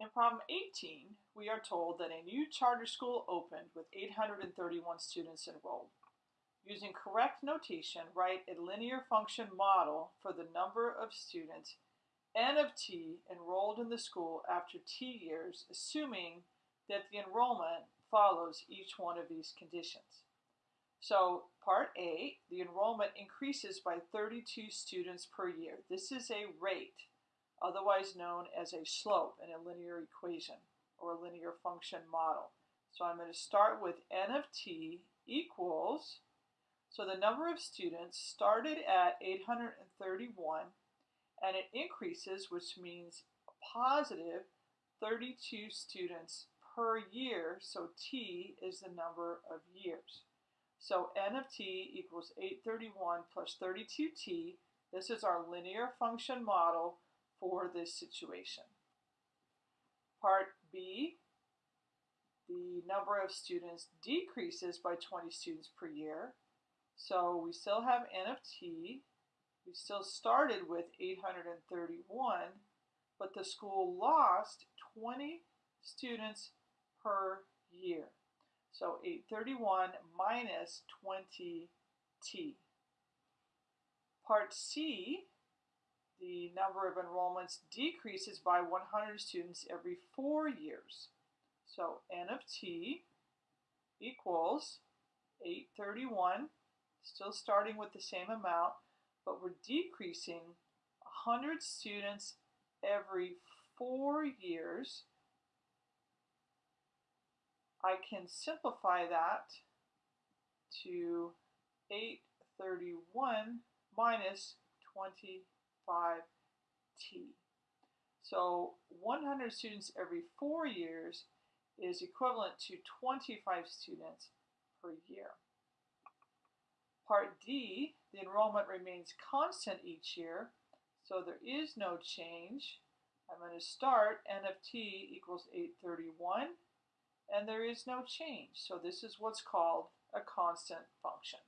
In problem 18, we are told that a new charter school opened with 831 students enrolled. Using correct notation, write a linear function model for the number of students n of t enrolled in the school after t years, assuming that the enrollment follows each one of these conditions. So part A, the enrollment increases by 32 students per year. This is a rate otherwise known as a slope in a linear equation or a linear function model. So I'm going to start with n of t equals, so the number of students started at 831 and it increases, which means positive 32 students per year, so t is the number of years. So n of t equals 831 plus 32t. This is our linear function model for this situation. Part B, the number of students decreases by 20 students per year. So we still have n of t. We still started with 831, but the school lost 20 students per year. So 831 minus 20t. Part C, the number of enrollments decreases by 100 students every four years. So n of t equals 831, still starting with the same amount, but we're decreasing 100 students every four years. I can simplify that to 831 minus 20 5t. So 100 students every four years is equivalent to 25 students per year. Part D, the enrollment remains constant each year, so there is no change. I'm going to start n of t equals 831, and there is no change. So this is what's called a constant function.